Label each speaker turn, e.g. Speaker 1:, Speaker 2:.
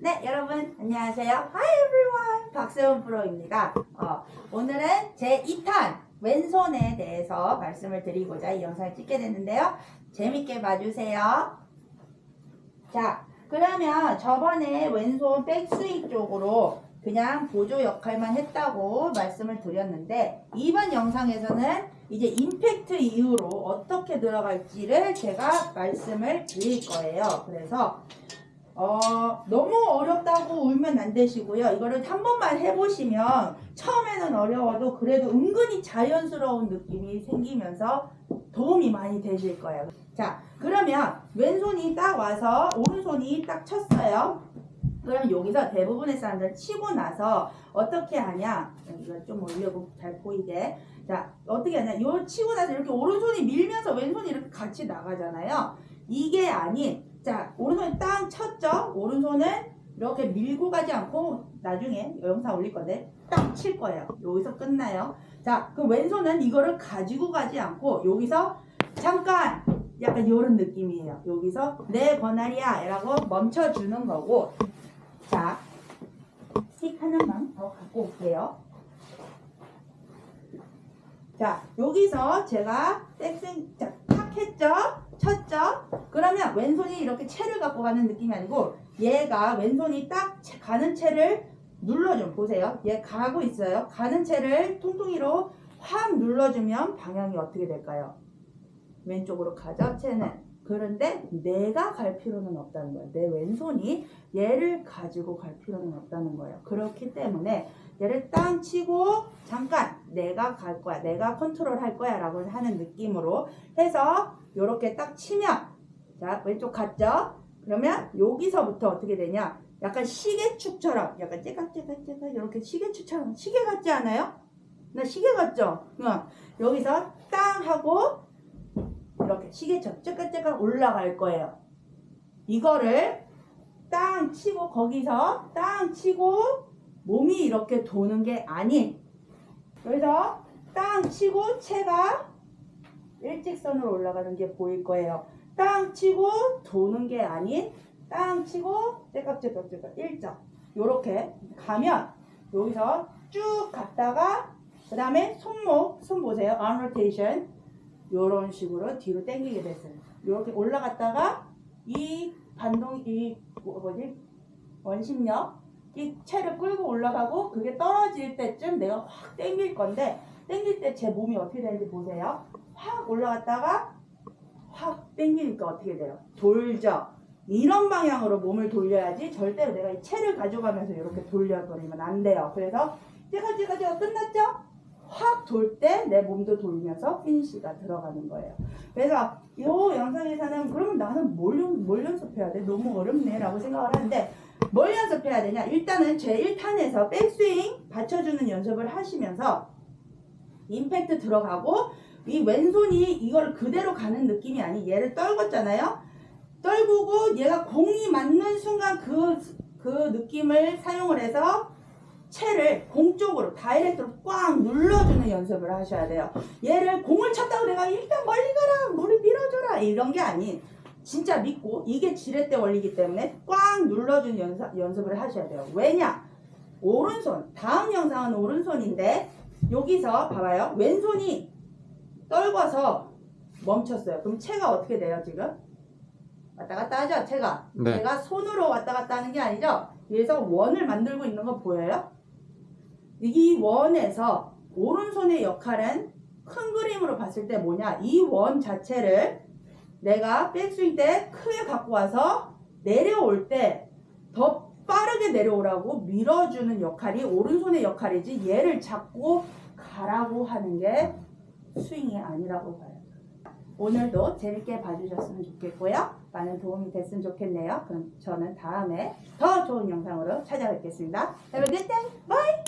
Speaker 1: 네, 여러분 안녕하세요. Hi everyone. 박세훈 프로입니다. 어, 오늘은 제 2탄 왼손에 대해서 말씀을 드리고자 이 영상을 찍게 됐는데요. 재밌게 봐주세요. 자, 그러면 저번에 왼손 백스윙 쪽으로 그냥 보조 역할만 했다고 말씀을 드렸는데 이번 영상에서는 이제 임팩트 이후로 어떻게 들어갈지를 제가 말씀을 드릴 거예요. 그래서 어, 너무 어렵다고 울면 안 되시고요. 이거를 한 번만 해보시면 처음에는 어려워도 그래도 은근히 자연스러운 느낌이 생기면서 도움이 많이 되실 거예요. 자, 그러면 왼손이 딱 와서 오른손이 딱 쳤어요. 그럼 여기서 대부분의 사람들 치고 나서 어떻게 하냐? 이거 좀 올려고 잘 보이게. 자, 어떻게 하냐? 요 치고 나서 이렇게 오른손이 밀면서 왼손이 이렇게 같이 나가잖아요. 이게 아닌, 자, 오른손이 땅 쳤죠? 오른손은 이렇게 밀고 가지 않고 나중에 영상 올릴 건데 딱 칠 거예요. 여기서 끝나요. 자, 그럼 왼손은 이거를 가지고 가지 않고 여기서 잠깐 약간 이런 느낌이에요. 여기서 내 권한이야 라고 멈춰주는 거고 자, 스틱 하나만 더 갖고 올게요. 자, 여기서 제가 자, 탁 했죠? 쳤죠? 그러면 왼손이 이렇게 채를 갖고 가는 느낌이 아니고 얘가 왼손이 딱 채- 가는 채를 눌러좀 보세요. 얘 가고 있어요. 가는 채를 통통이로 확 눌러주면 방향이 어떻게 될까요? 왼쪽으로 가죠, 채는. 그런데 내가 갈 필요는 없다는 거예요. 내 왼손이 얘를 가지고 갈 필요는 없다는 거예요. 그렇기 때문에 얘를 땅 치고 잠깐 내가 갈 거야. 내가 컨트롤 할 거야. 라고 하는 느낌으로 해서 이렇게 딱 치면 자 왼쪽 갔죠? 그러면 여기서부터 어떻게 되냐? 약간 시계축처럼 약간 째깍째깍째깍 이렇게 시계축처럼 시계 같지 않아요? 나 시계 같죠? 응. 여기서 땅 하고 이렇게 시계처럼 째깍째깍 올라갈 거예요. 이거를 땅 치고 거기서 땅 치고 몸이 이렇게 도는 게 아닌 여기서 땅 치고 채가 일직선으로 올라가는 게 보일 거예요. 땅 치고 도는 게 아닌 땅 치고 째깍째깍째깍 일점 요렇게 가면 여기서 쭉 갔다가 그 다음에 손목 손 보세요. arm rotation 요런 식으로 뒤로 당기게 됐어요. 요렇게 올라갔다가 이 반동 이 뭐- 뭐지 원심력 이 채를 끌고 올라가고 그게 떨어질 때쯤 내가 확 당길 건데 당길 때 제 몸이 어떻게 되는지 보세요. 확 올라갔다가 확 당기니까 어떻게 돼요? 돌죠. 이런 방향으로 몸을 돌려야지 절대로 내가 이 채를 가져가면서 이렇게 돌려버리면 안 돼요. 그래서 제가 제가 제가 끝났죠? 확 돌 때 내 몸도 돌면서 피니시가 들어가는 거예요. 그래서 이 영상에서는 그러면 나는 뭘, 연- 뭘 연습해야 돼? 너무 어렵네 라고 생각을 하는데 뭘 연습해야 되냐? 일단은 제 1탄에서 백스윙 받쳐주는 연습을 하시면서 임팩트 들어가고 이 왼손이 이걸 그대로 가는 느낌이 아니 얘를 떨궜잖아요. 떨구고 얘가 공이 맞는 순간 그, 그 느낌을 사용을 해서 채를 공 쪽으로 다이렉트로 꽉 눌러주는 연습을 하셔야 돼요. 얘를 공을 쳤다고 내가 일단 멀리 가라, 물이 밀어줘라 이런 게 아닌 진짜 믿고 이게 지렛대 원리기 때문에 꽉 눌러주는 연습, 연습을 하셔야 돼요. 왜냐? 오른손 다음 영상은 오른손인데 여기서 봐봐요. 왼손이 떨궈서 멈췄어요. 그럼 채가 어떻게 돼요 지금? 왔다 갔다 하죠 채가.
Speaker 2: 네.
Speaker 1: 제가 손으로 왔다 갔다 하는 게 아니죠. 위에서 원을 만들고 있는 거 보여요? 이 원에서 오른손의 역할은 큰 그림으로 봤을 때 뭐냐? 이 원 자체를 내가 백스윙 때 크게 갖고 와서 내려올 때 더 빠르게 내려오라고 밀어주는 역할이 오른손의 역할이지 얘를 잡고 가라고 하는 게 스윙이 아니라고 봐요. 오늘도 재밌게 봐주셨으면 좋겠고요. 많은 도움이 됐으면 좋겠네요. 그럼 저는 다음에 더 좋은 영상으로 찾아뵙겠습니다. Good day. Bye.